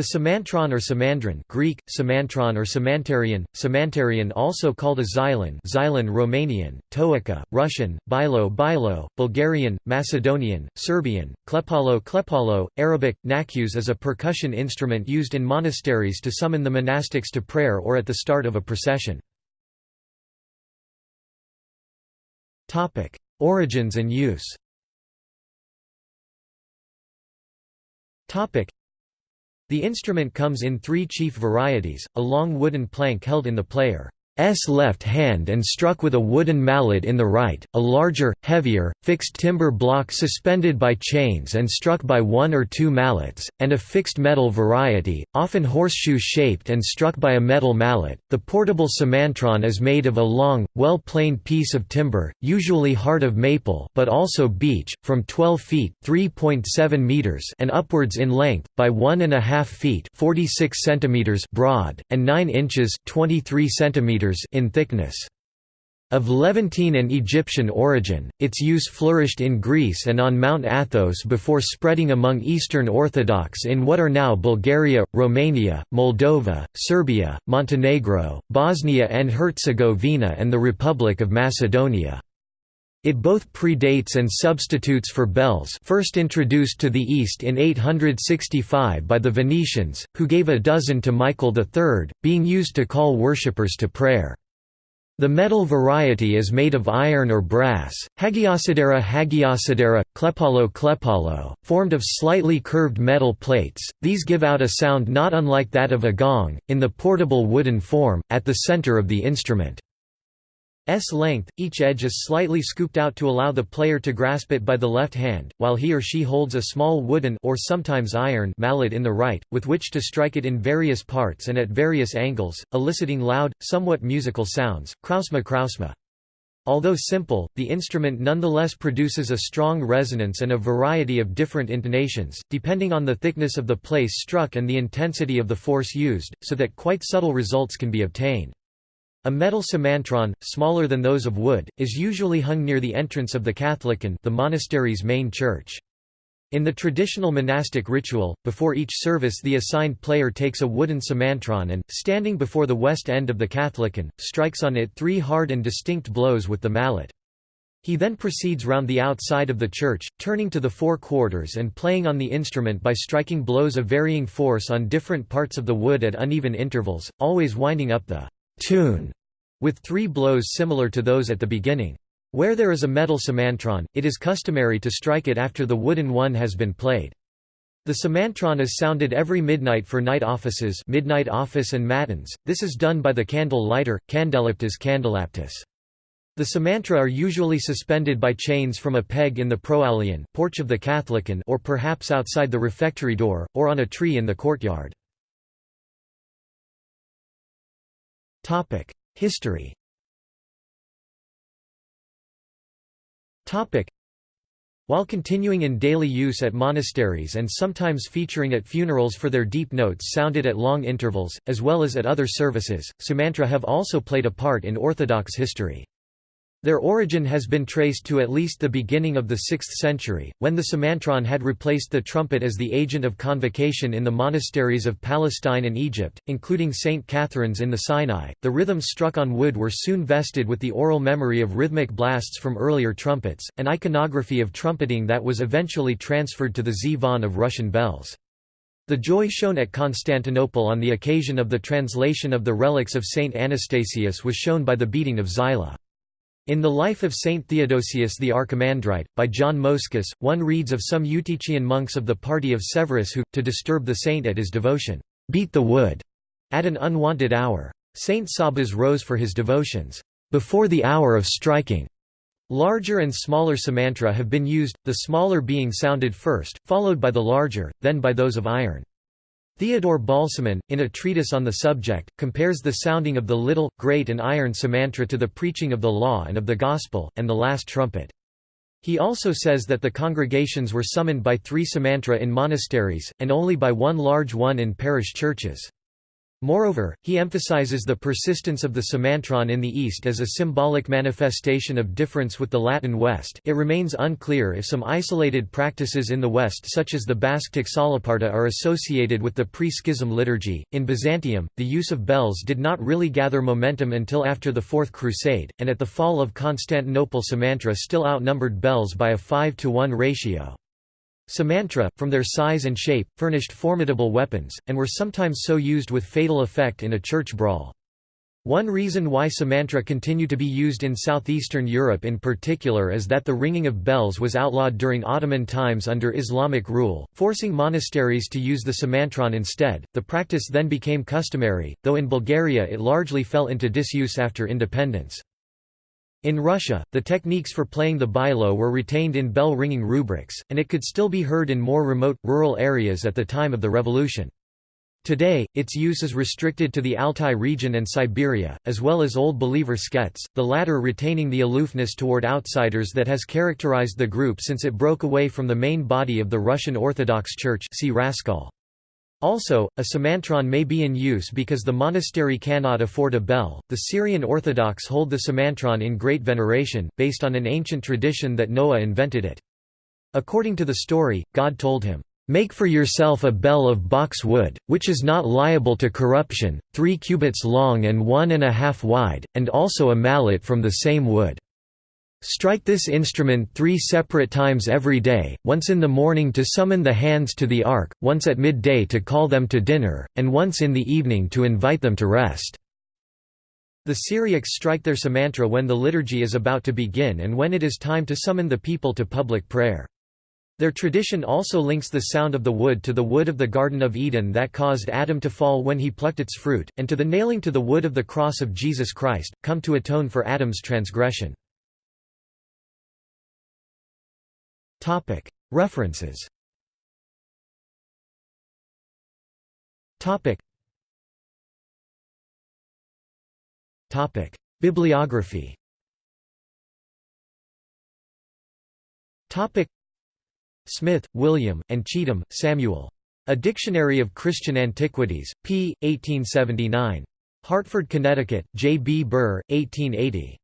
The Semantron or Semandron Greek, Semantron or Semantarian, Semantarian also called a Xylon Xylon Romanian, Toica, Russian, Bilo Bilo, Bulgarian, Macedonian, Serbian, Klepalo Klepalo, Arabic, Nakus is a percussion instrument used in monasteries to summon the monastics to prayer or at the start of a procession. Origins and use the instrument comes in three chief varieties, a long wooden plank held in the player left hand and struck with a wooden mallet in the right, a larger, heavier, fixed timber block suspended by chains and struck by one or two mallets, and a fixed metal variety, often horseshoe-shaped and struck by a metal mallet. The portable semantron is made of a long, well-planed piece of timber, usually hard of maple but also beech, from 12 feet (3.7 meters) and upwards in length, by 1.5 feet (46 centimeters) broad, and 9 inches (23 centimeters) in thickness. Of Levantine and Egyptian origin, its use flourished in Greece and on Mount Athos before spreading among Eastern Orthodox in what are now Bulgaria, Romania, Moldova, Serbia, Montenegro, Bosnia and Herzegovina and the Republic of Macedonia. It both predates and substitutes for bells first introduced to the East in 865 by the Venetians, who gave a dozen to Michael III, being used to call worshippers to prayer. The metal variety is made of iron or brass, Hagiosidera hagiosidera, klepalo klepalo, formed of slightly curved metal plates, these give out a sound not unlike that of a gong, in the portable wooden form, at the center of the instrument. S length, each edge is slightly scooped out to allow the player to grasp it by the left hand, while he or she holds a small wooden or sometimes iron mallet in the right, with which to strike it in various parts and at various angles, eliciting loud, somewhat musical sounds, krausma krausma. Although simple, the instrument nonetheless produces a strong resonance and a variety of different intonations, depending on the thickness of the place struck and the intensity of the force used, so that quite subtle results can be obtained. A metal semantron, smaller than those of wood, is usually hung near the entrance of the Katholikon the monastery's main church. In the traditional monastic ritual, before each service the assigned player takes a wooden semantron and, standing before the west end of the Katholikon, strikes on it three hard and distinct blows with the mallet. He then proceeds round the outside of the church, turning to the four quarters and playing on the instrument by striking blows of varying force on different parts of the wood at uneven intervals, always winding up the tune with three blows similar to those at the beginning. Where there is a metal semantron, it is customary to strike it after the wooden one has been played. The semantron is sounded every midnight for night offices midnight office and matins, this is done by the candle lighter, candeliptus candelaptus. The semantra are usually suspended by chains from a peg in the proaulaion porch of the Katholikon or perhaps outside the refectory door, or on a tree in the courtyard. History. While continuing in daily use at monasteries and sometimes featuring at funerals for their deep notes sounded at long intervals, as well as at other services, semantra have also played a part in Orthodox history. Their origin has been traced to at least the beginning of the 6th century, when the semantron had replaced the trumpet as the agent of convocation in the monasteries of Palestine and Egypt, including St. Catherine's in the Sinai. The rhythms struck on wood were soon vested with the oral memory of rhythmic blasts from earlier trumpets, an iconography of trumpeting that was eventually transferred to the zvon of Russian bells. The joy shown at Constantinople on the occasion of the translation of the relics of Saint Anastasius was shown by the beating of Xyla. In the life of Saint Theodosius the Archimandrite, by John Moschus, one reads of some Eutychian monks of the party of Severus who, to disturb the saint at his devotion, beat the wood at an unwanted hour. Saint Sabas rose for his devotions, before the hour of striking. Larger and smaller semantra have been used, the smaller being sounded first, followed by the larger, then by those of iron. Theodore Balsamon, in a treatise on the subject, compares the sounding of the little, great and iron semantra to the preaching of the law and of the gospel, and the last trumpet. He also says that the congregations were summoned by three semantra in monasteries, and only by one large one in parish churches. Moreover, he emphasizes the persistence of the Semantron in the East as a symbolic manifestation of difference with the Latin West it remains unclear if some isolated practices in the West such as the Basktic txalaparta are associated with the pre-schism liturgy. In Byzantium, the use of bells did not really gather momentum until after the Fourth Crusade, and at the fall of Constantinople Semantra still outnumbered bells by a 5 to 1 ratio. Semantra, from their size and shape, furnished formidable weapons, and were sometimes so used with fatal effect in a church brawl. One reason why semantra continue to be used in southeastern Europe in particular is that the ringing of bells was outlawed during Ottoman times under Islamic rule, forcing monasteries to use the semantron instead. The practice then became customary, though in Bulgaria it largely fell into disuse after independence. In Russia, the techniques for playing the bilo were retained in bell-ringing rubrics, and it could still be heard in more remote, rural areas at the time of the revolution. Today, its use is restricted to the Altai region and Siberia, as well as Old Believer sketes, the latter retaining the aloofness toward outsiders that has characterized the group since it broke away from the main body of the Russian Orthodox Church see Raskol. Also, a semantron may be in use because the monastery cannot afford a bell. The Syrian Orthodox hold the semantron in great veneration, based on an ancient tradition that Noah invented it. According to the story, God told him, Make for yourself a bell of box wood, which is not liable to corruption, three cubits long and one and a half wide, and also a mallet from the same wood. Strike this instrument three separate times every day, once in the morning to summon the hands to the ark, once at midday to call them to dinner, and once in the evening to invite them to rest." The Syriacs strike their Samantra when the liturgy is about to begin and when it is time to summon the people to public prayer. Their tradition also links the sound of the wood to the wood of the Garden of Eden that caused Adam to fall when he plucked its fruit, and to the nailing to the wood of the cross of Jesus Christ, come to atone for Adam's transgression. Topic References Topic Topic Bibliography Topic Smith, William, and Cheetham, Samuel. A Dictionary of Christian Antiquities, p. 1879. Hartford, Connecticut, J. B. Burr, 1880.